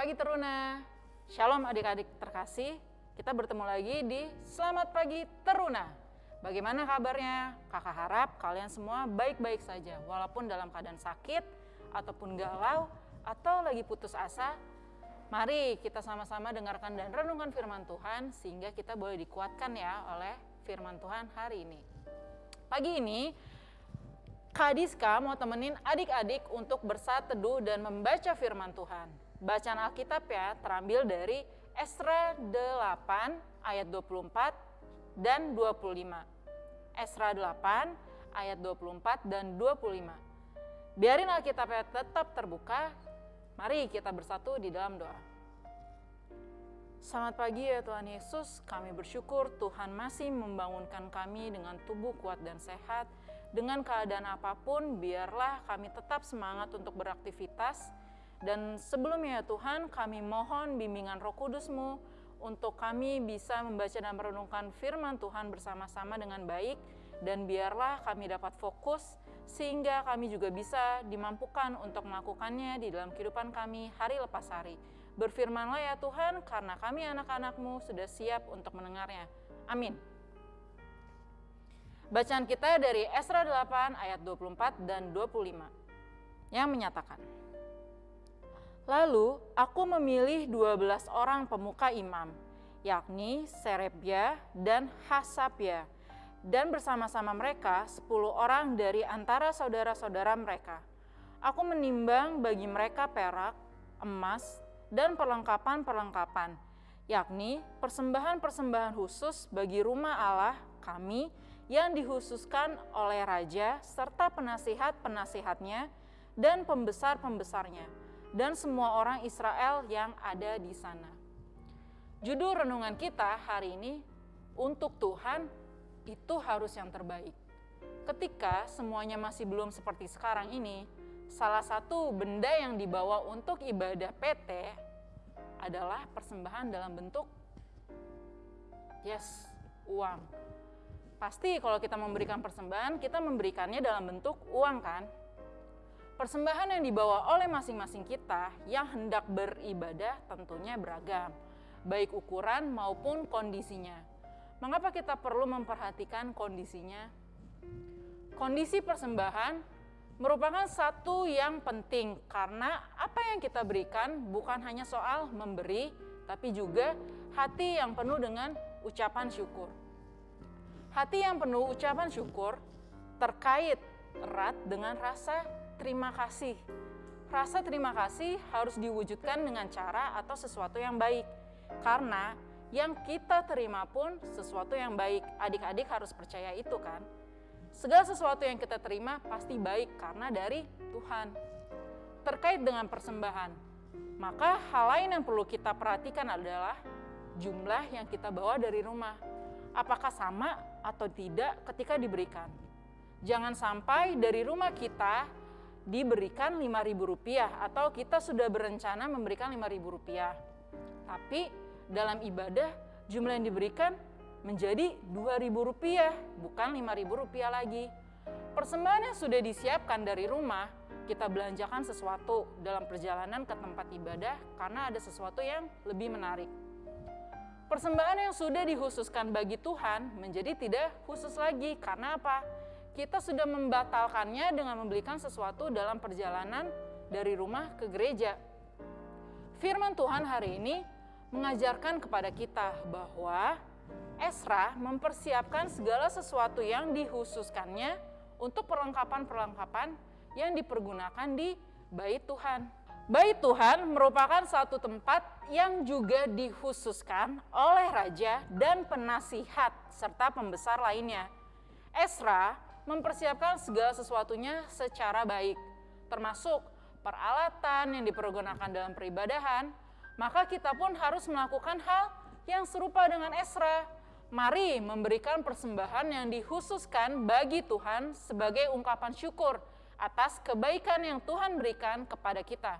pagi Teruna. Shalom adik-adik terkasih. Kita bertemu lagi di Selamat Pagi Teruna. Bagaimana kabarnya? Kakak harap kalian semua baik-baik saja walaupun dalam keadaan sakit ataupun galau atau lagi putus asa. Mari kita sama-sama dengarkan dan renungkan firman Tuhan sehingga kita boleh dikuatkan ya oleh firman Tuhan hari ini. Pagi ini Kak Diska mau temenin adik-adik untuk bersat teduh dan membaca firman Tuhan. Bacaan Alkitab ya terambil dari Esra 8 ayat 24 dan 25. Esra 8 ayat 24 dan 25. Biarin Alkitabnya tetap terbuka, mari kita bersatu di dalam doa. Selamat pagi ya Tuhan Yesus, kami bersyukur Tuhan masih membangunkan kami dengan tubuh kuat dan sehat. Dengan keadaan apa pun, biarlah kami tetap semangat untuk beraktivitas, dan sebelumnya ya Tuhan, kami mohon bimbingan roh kudusmu untuk kami bisa membaca dan merenungkan firman Tuhan bersama-sama dengan baik dan biarlah kami dapat fokus sehingga kami juga bisa dimampukan untuk melakukannya di dalam kehidupan kami hari lepas hari. Berfirmanlah ya Tuhan karena kami anak-anakmu sudah siap untuk mendengarnya. Amin. Bacaan kita dari Esra 8 ayat 24 dan 25 yang menyatakan Lalu aku memilih 12 orang pemuka imam, yakni Serebia dan Hasabia, dan bersama-sama mereka 10 orang dari antara saudara-saudara mereka. Aku menimbang bagi mereka perak, emas, dan perlengkapan-perlengkapan, yakni persembahan-persembahan khusus bagi rumah Allah kami yang dihususkan oleh raja serta penasihat-penasihatnya dan pembesar-pembesarnya dan semua orang Israel yang ada di sana. Judul renungan kita hari ini untuk Tuhan itu harus yang terbaik. Ketika semuanya masih belum seperti sekarang ini, salah satu benda yang dibawa untuk ibadah PT adalah persembahan dalam bentuk yes, uang. Pasti kalau kita memberikan persembahan, kita memberikannya dalam bentuk uang kan? Persembahan yang dibawa oleh masing-masing kita yang hendak beribadah tentunya beragam, baik ukuran maupun kondisinya. Mengapa kita perlu memperhatikan kondisinya? Kondisi persembahan merupakan satu yang penting karena apa yang kita berikan bukan hanya soal memberi, tapi juga hati yang penuh dengan ucapan syukur. Hati yang penuh ucapan syukur terkait erat dengan rasa terima kasih. Rasa terima kasih harus diwujudkan dengan cara atau sesuatu yang baik. Karena yang kita terima pun sesuatu yang baik. Adik-adik harus percaya itu kan. Segala sesuatu yang kita terima pasti baik karena dari Tuhan. Terkait dengan persembahan, maka hal lain yang perlu kita perhatikan adalah jumlah yang kita bawa dari rumah. Apakah sama atau tidak ketika diberikan? Jangan sampai dari rumah kita diberikan Rp5.000 atau kita sudah berencana memberikan Rp5.000. Tapi dalam ibadah jumlah yang diberikan menjadi Rp2.000 bukan Rp5.000 lagi. Persembahan yang sudah disiapkan dari rumah, kita belanjakan sesuatu dalam perjalanan ke tempat ibadah karena ada sesuatu yang lebih menarik. Persembahan yang sudah dikhususkan bagi Tuhan menjadi tidak khusus lagi karena apa? Kita sudah membatalkannya dengan membelikan sesuatu dalam perjalanan dari rumah ke gereja. Firman Tuhan hari ini mengajarkan kepada kita bahwa Esra mempersiapkan segala sesuatu yang dikhususkannya untuk perlengkapan-perlengkapan yang dipergunakan di bait Tuhan. Bait Tuhan merupakan satu tempat yang juga dikhususkan oleh raja dan penasihat serta pembesar lainnya. Esra mempersiapkan segala sesuatunya secara baik, termasuk peralatan yang dipergunakan dalam peribadahan, maka kita pun harus melakukan hal yang serupa dengan Esra. Mari memberikan persembahan yang dikhususkan bagi Tuhan sebagai ungkapan syukur atas kebaikan yang Tuhan berikan kepada kita.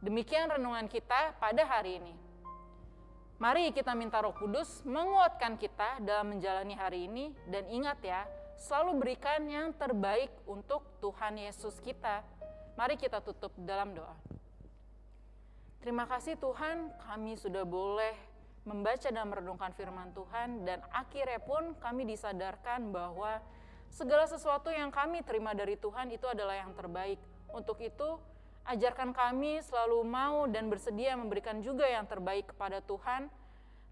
Demikian renungan kita pada hari ini. Mari kita minta Roh Kudus menguatkan kita dalam menjalani hari ini dan ingat ya, selalu berikan yang terbaik untuk Tuhan Yesus kita. Mari kita tutup dalam doa. Terima kasih Tuhan, kami sudah boleh membaca dan merenungkan firman Tuhan dan akhirnya pun kami disadarkan bahwa segala sesuatu yang kami terima dari Tuhan itu adalah yang terbaik. Untuk itu, ajarkan kami selalu mau dan bersedia memberikan juga yang terbaik kepada Tuhan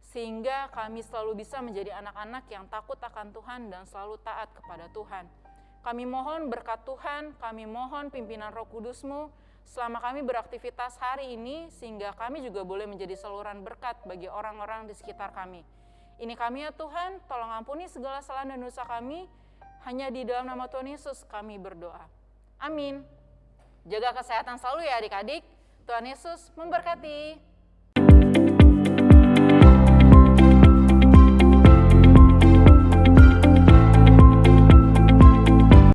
sehingga kami selalu bisa menjadi anak-anak yang takut akan Tuhan dan selalu taat kepada Tuhan. Kami mohon berkat Tuhan, kami mohon pimpinan roh kudusmu, selama kami beraktivitas hari ini sehingga kami juga boleh menjadi saluran berkat bagi orang-orang di sekitar kami. Ini kami ya Tuhan, tolong ampuni segala salah dan dosa kami. Hanya di dalam nama Tuhan Yesus kami berdoa. Amin. Jaga kesehatan selalu ya adik-adik. Tuhan Yesus memberkati.